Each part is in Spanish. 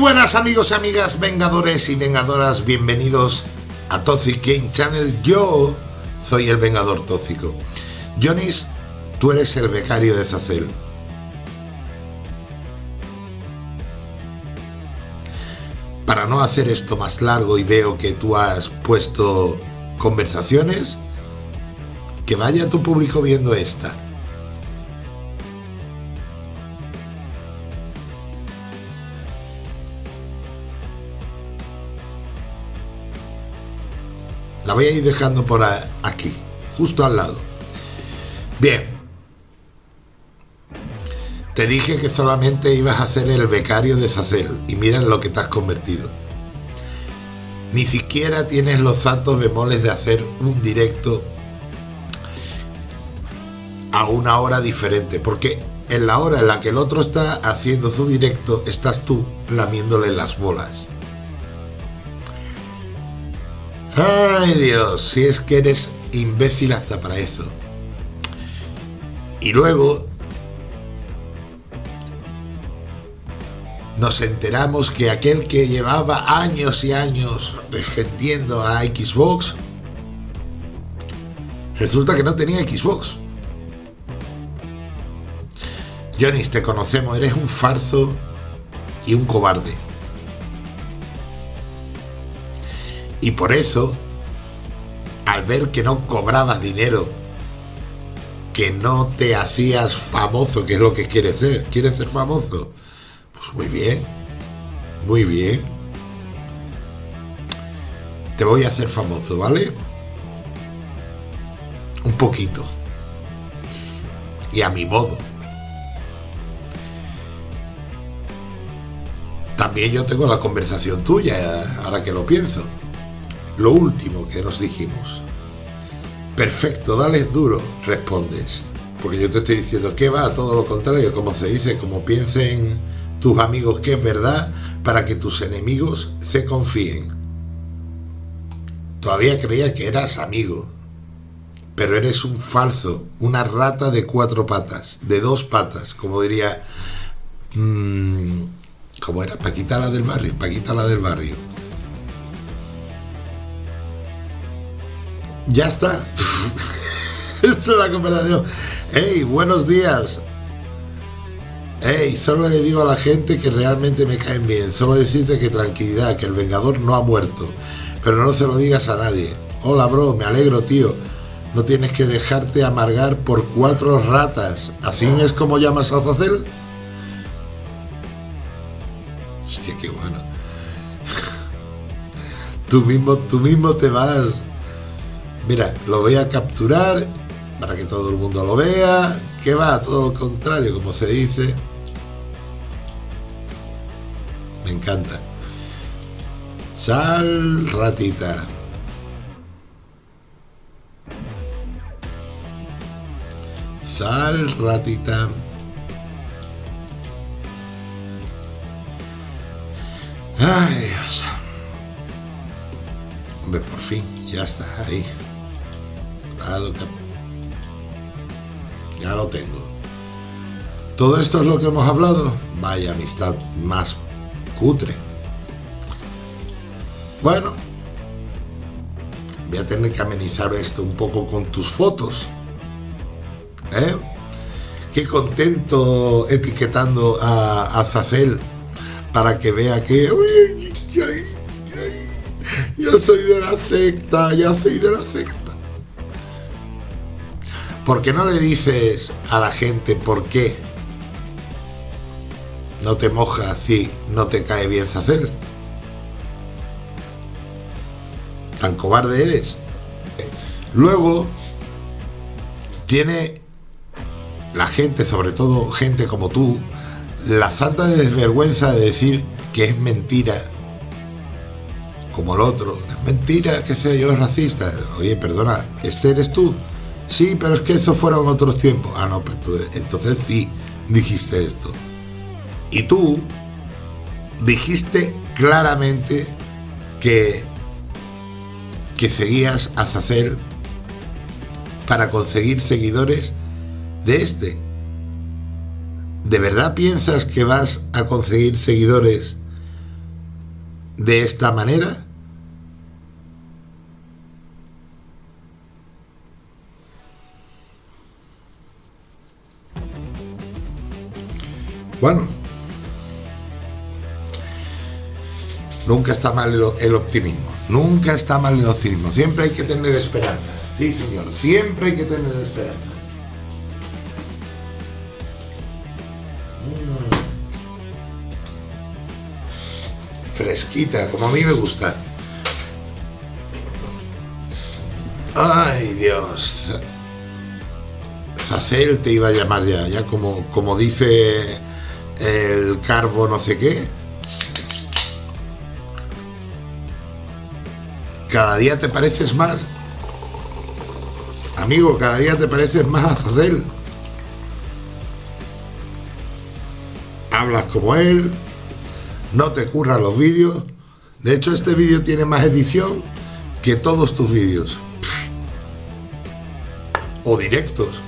buenas amigos y amigas, vengadores y vengadoras, bienvenidos a Toxic Game Channel. Yo soy el Vengador Tóxico. Jonis, tú eres el becario de Zacel. Para no hacer esto más largo y veo que tú has puesto conversaciones, que vaya tu público viendo esta. La voy a ir dejando por aquí, justo al lado. Bien. Te dije que solamente ibas a ser el becario de Zacel y mira en lo que te has convertido. Ni siquiera tienes los santos bemoles de hacer un directo a una hora diferente, porque en la hora en la que el otro está haciendo su directo, estás tú lamiéndole las bolas. Ay Dios, si es que eres imbécil hasta para eso. Y luego nos enteramos que aquel que llevaba años y años defendiendo a Xbox, resulta que no tenía Xbox. Jonis, te conocemos, eres un farzo y un cobarde. Y por eso, al ver que no cobrabas dinero, que no te hacías famoso, que es lo que quieres ser, quieres ser famoso, pues muy bien, muy bien. Te voy a hacer famoso, ¿vale? Un poquito. Y a mi modo. También yo tengo la conversación tuya, ahora que lo pienso lo último que nos dijimos. Perfecto, dale duro, respondes. Porque yo te estoy diciendo que va todo lo contrario, como se dice, como piensen tus amigos que es verdad, para que tus enemigos se confíen. Todavía creía que eras amigo, pero eres un falso, una rata de cuatro patas, de dos patas, como diría... Mmm, ¿Cómo era? Paquita la del barrio, Paquita la del barrio. Ya está. Esto es la conversación. Hey, buenos días. Hey, solo le digo a la gente que realmente me caen bien. Solo decirte que tranquilidad, que el Vengador no ha muerto. Pero no se lo digas a nadie. Hola, bro, me alegro, tío. No tienes que dejarte amargar por cuatro ratas. ¿Así es como llamas a Zacel? Hostia, qué bueno. Tú mismo, tú mismo te vas Mira, lo voy a capturar para que todo el mundo lo vea. Que va, todo lo contrario, como se dice. Me encanta. Sal, ratita. Sal, ratita. Ay, Dios. Hombre, por fin, ya está ahí. Ya lo tengo. ¿Todo esto es lo que hemos hablado? Vaya amistad más cutre. Bueno, voy a tener que amenizar esto un poco con tus fotos. ¿Eh? Qué contento etiquetando a, a Zacel para que vea que... Uy, yo soy de la secta, ya soy de la secta. ¿Por qué no le dices a la gente por qué no te mojas si no te cae bien hacer? Tan cobarde eres. Luego, tiene la gente, sobre todo gente como tú, la santa desvergüenza de decir que es mentira, como el otro. Es mentira que sea yo racista. Oye, perdona, ¿este eres tú? Sí, pero es que eso fueron otros tiempos. Ah, no, pues entonces, sí dijiste esto. Y tú dijiste claramente que, que seguías a Zacel para conseguir seguidores de este. ¿De verdad piensas que vas a conseguir seguidores de esta manera? Bueno, nunca está mal el, optimismo, nunca está mal el optimismo, siempre hay que tener esperanza, sí señor, siempre hay que tener esperanza. Mm. Fresquita, como a mí me gusta. Ay, Dios. Zacel te iba a llamar ya, ya como, como dice el carbo no sé qué. Cada día te pareces más. Amigo, cada día te pareces más a Zadel. Hablas como él, no te curran los vídeos. De hecho, este vídeo tiene más edición que todos tus vídeos. O directos.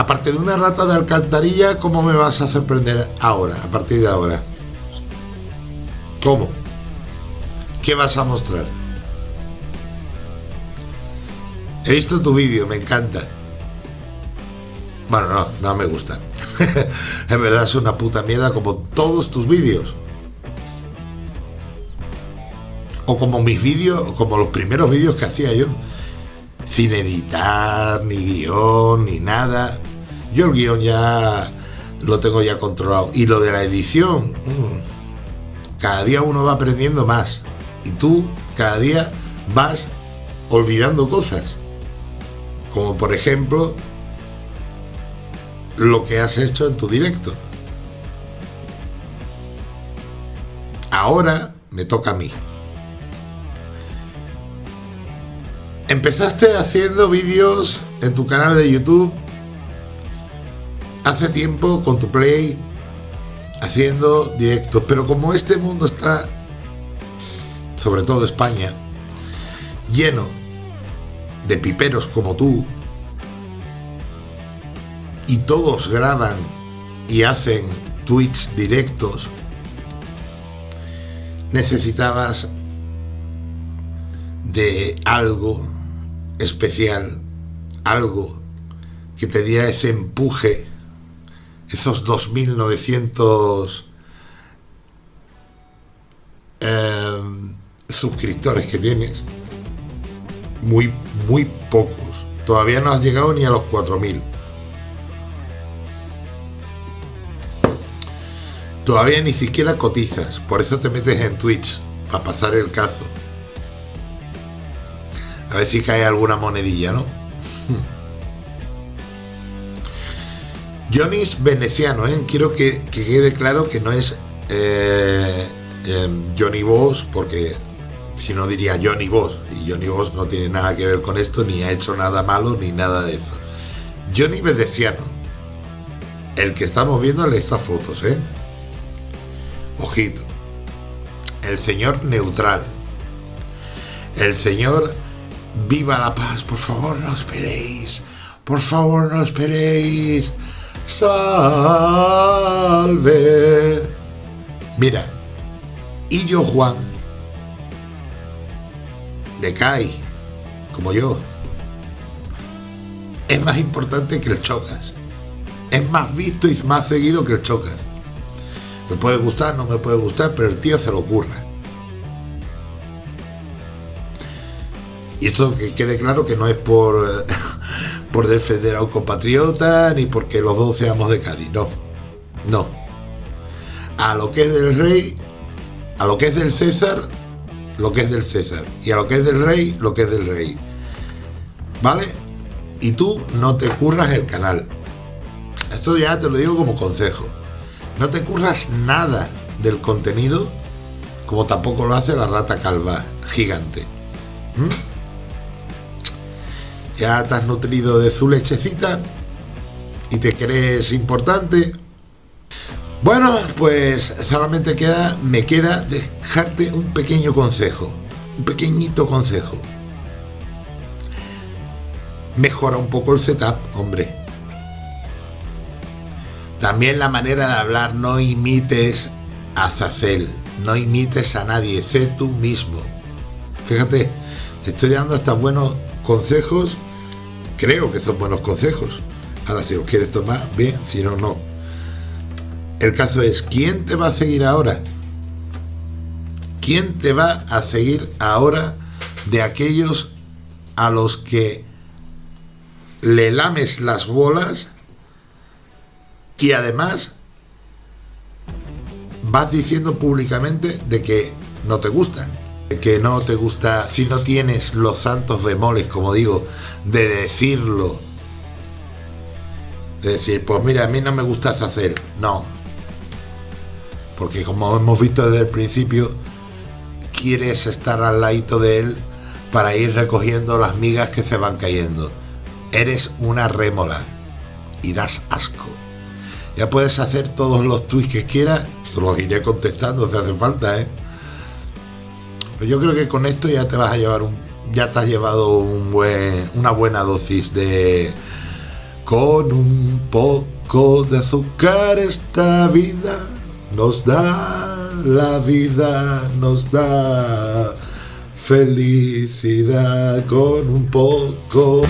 Aparte de una rata de alcantarilla, ¿cómo me vas a sorprender ahora, a partir de ahora? ¿Cómo? ¿Qué vas a mostrar? He visto tu vídeo, me encanta. Bueno, no, no me gusta. en verdad es una puta mierda como todos tus vídeos. O como mis vídeos, como los primeros vídeos que hacía yo. Sin editar, ni guion, ni nada. Yo el guion ya lo tengo ya controlado. Y lo de la edición, mm, cada día uno va aprendiendo más. Y tú cada día vas olvidando cosas. Como por ejemplo lo que has hecho en tu directo. Ahora me toca a mí. Empezaste haciendo vídeos en tu canal de YouTube hace tiempo con tu play haciendo directos, pero como este mundo está, sobre todo España, lleno de piperos como tú, y todos graban y hacen tweets directos, necesitabas de algo especial, algo que te diera ese empuje esos 2.900 em, suscriptores que tienes, muy, muy pocos. Todavía no has llegado ni a los 4.000. Todavía ni siquiera cotizas, por eso te metes en Twitch, para pasar el cazo. A ver si cae alguna monedilla, ¿no? Johnny es veneciano, ¿eh? quiero que, quede claro que no es eh, em, Johnny Boss, porque si no diría Johnny Boss, y Johnny Boss no tiene nada que ver con esto, ni ha hecho nada malo, ni nada de eso. Johnny Veneciano, el que estamos viendo en estas fotos, ¿eh? Ojito. El señor neutral. El señor viva la paz, por favor no esperéis. Por favor no esperéis salve. Mira, y yo Juan, de CAI, como yo, es más importante que el Chocas. Es más visto y más seguido que el Chocas. Me puede gustar, no me puede gustar, pero el tío se lo ocurra. Y esto que quede claro que no es por por defender a un compatriota ni porque los dos seamos de Cádiz, no, no. A lo que es del rey, a lo que es del César, lo que es del César, y a lo que es del rey, lo que es del rey. ¿Vale? Y tú no te curras el canal. Esto ya te lo digo como consejo. No te curras nada del contenido, como tampoco lo hace la rata calva gigante. ¿Mm? Ya te has nutrido de su lechecita y te crees importante. Bueno, pues solamente queda, me queda dejarte un pequeño consejo, un pequeñito consejo. Mejora un poco el setup, hombre. También la manera de hablar, no imites a Zacel, no imites a nadie, sé tú mismo. Fíjate, te estoy dando hasta buenos consejos, creo que son buenos consejos. Ahora, si los quieres tomar, bien, si no, no. El caso es, ¿quién te va a seguir ahora? ¿Quién te va a seguir ahora de aquellos a los que le lames las bolas y además vas diciendo públicamente de que no te gustan, que no te gusta, si no tienes los santos bemoles, como digo, de decirlo, de decir, pues mira, a mí no me gusta hacer, no, porque como hemos visto desde el principio, quieres estar al ladito de él para ir recogiendo las migas que se van cayendo. Eres una rémola y das asco. Ya puedes hacer todos los tweets que quieras, te los iré contestando si hace falta, ¿eh? Yo creo que con esto ya te vas a llevar un, ya te has llevado un buen, una buena dosis de con un poco de azúcar esta vida nos da la vida, nos da felicidad con un poco.